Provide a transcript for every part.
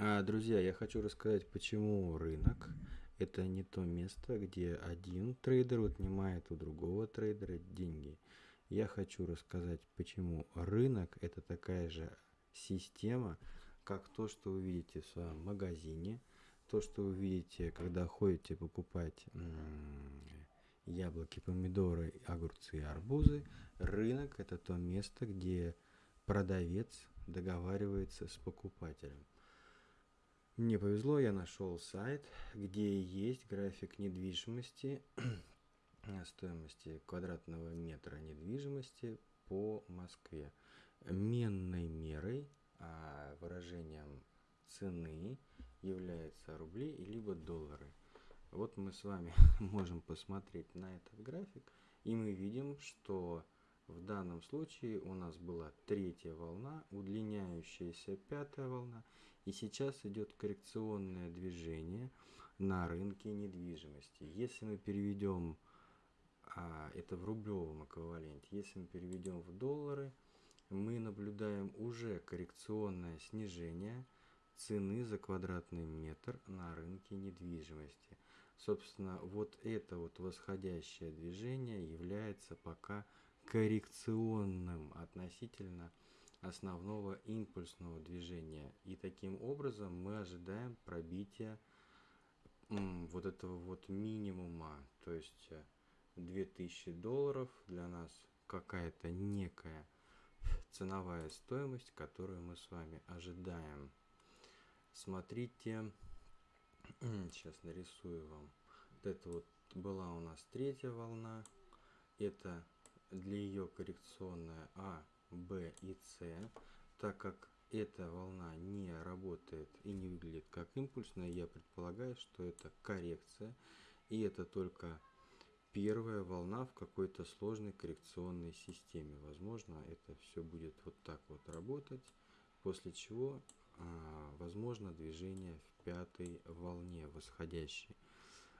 А, друзья, я хочу рассказать, почему рынок это не то место, где один трейдер отнимает у другого трейдера деньги. Я хочу рассказать, почему рынок это такая же система, как то, что вы видите в своем магазине, то, что вы видите, когда ходите покупать яблоки, помидоры, огурцы и арбузы. Рынок это то место, где продавец договаривается с покупателем. Мне повезло, я нашел сайт, где есть график недвижимости, стоимости квадратного метра недвижимости по Москве. Менной мерой, а выражением цены является рубли либо доллары. Вот мы с вами можем посмотреть на этот график, и мы видим, что в данном случае у нас была третья волна, удлиняющаяся пятая волна, и сейчас идет коррекционное движение на рынке недвижимости. Если мы переведем а, это в рублевом эквиваленте, если мы переведем в доллары, мы наблюдаем уже коррекционное снижение цены за квадратный метр на рынке недвижимости. Собственно, вот это вот восходящее движение является пока коррекционным относительно основного импульсного движения. И таким образом мы ожидаем пробития вот этого вот минимума, то есть 2000 э, долларов для нас какая-то некая ценовая стоимость, которую мы с вами ожидаем. Смотрите, сейчас нарисую вам. Вот это вот была у нас третья волна. Это для ее коррекционная А, Б и С, так как эта волна не работает и не выглядит как импульсная, я предполагаю, что это коррекция, и это только первая волна в какой-то сложной коррекционной системе. Возможно, это все будет вот так вот работать, после чего а, возможно движение в пятой волне восходящей.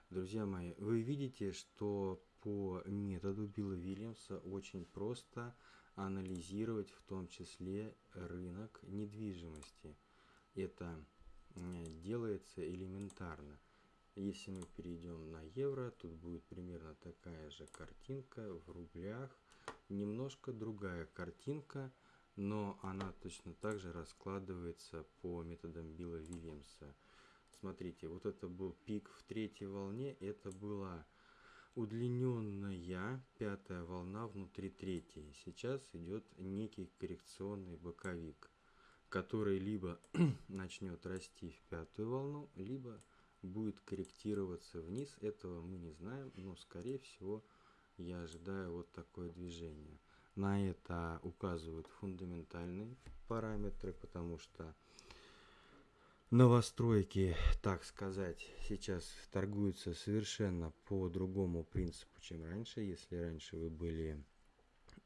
Друзья мои, вы видите, что по методу Билла Вильямса очень просто анализировать в том числе рынок недвижимости. Это делается элементарно. Если мы перейдем на евро, тут будет примерно такая же картинка в рублях. Немножко другая картинка, но она точно так же раскладывается по методам Билла Вильямса. Смотрите, вот это был пик в третьей волне, это была удлиненная пятая волна внутри третьей. Сейчас идет некий коррекционный боковик, который либо начнет расти в пятую волну, либо будет корректироваться вниз. Этого мы не знаем, но скорее всего я ожидаю вот такое движение. На это указывают фундаментальные параметры, потому что новостройки, так сказать, сейчас торгуются совершенно по другому принципу, чем раньше. Если раньше вы были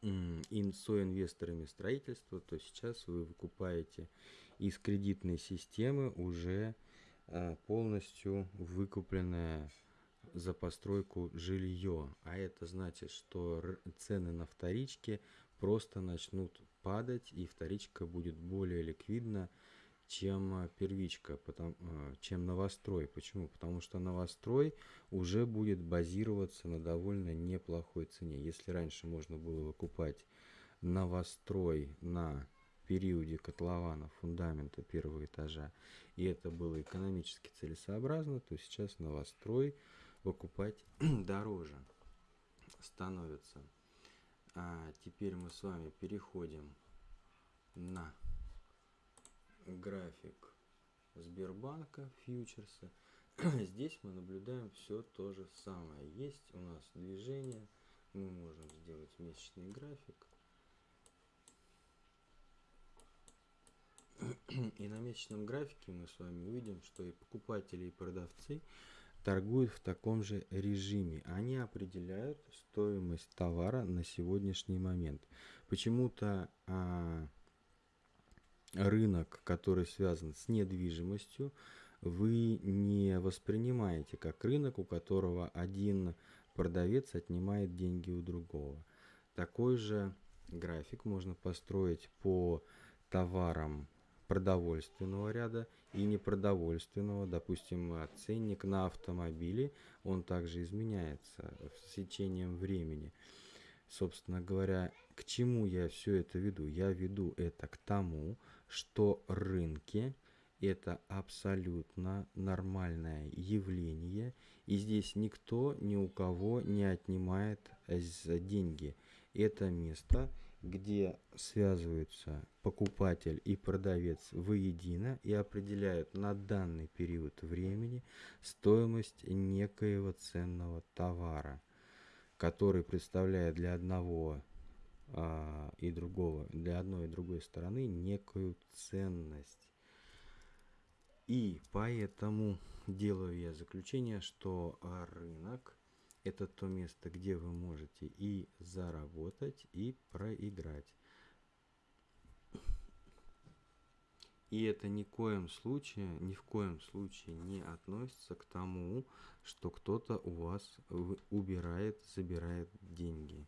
соинвесторами строительства, то сейчас вы выкупаете из кредитной системы уже а, полностью выкупленное за постройку жилье. А это значит, что цены на вторичке просто начнут падать, и вторичка будет более ликвидна, чем а, первичка, потому, а, чем новострой. Почему? Потому что новострой уже будет базироваться на довольно неплохой цене. Если раньше можно было выкупать новострой на периоде котлована фундамента первого этажа, и это было экономически целесообразно, то сейчас новострой выкупать дороже становится. А теперь мы с вами переходим на график Сбербанка, фьючерса. Здесь мы наблюдаем все то же самое. Есть у нас движение, мы можем сделать месячный график. И на месячном графике мы с вами увидим, что и покупатели, и продавцы торгуют в таком же режиме. Они определяют стоимость товара на сегодняшний момент. Почему-то а, рынок, который связан с недвижимостью, вы не воспринимаете как рынок, у которого один продавец отнимает деньги у другого. Такой же график можно построить по товарам продовольственного ряда и непродовольственного. Допустим, ценник на автомобили, он также изменяется с течением времени. Собственно говоря, к чему я все это веду? Я веду это к тому, что рынки – это абсолютно нормальное явление, и здесь никто ни у кого не отнимает деньги. Это место – где связываются покупатель и продавец воедино и определяют на данный период времени стоимость некоего ценного товара, который представляет для одного а, и другого, для одной и другой стороны некую ценность. И поэтому делаю я заключение, что рынок – это то место, где вы можете и заработать, и проиграть. И это ни в коем случае, ни в коем случае не относится к тому, что кто-то у вас убирает, забирает деньги.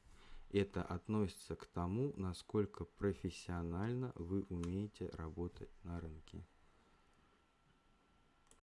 Это относится к тому, насколько профессионально вы умеете работать на рынке.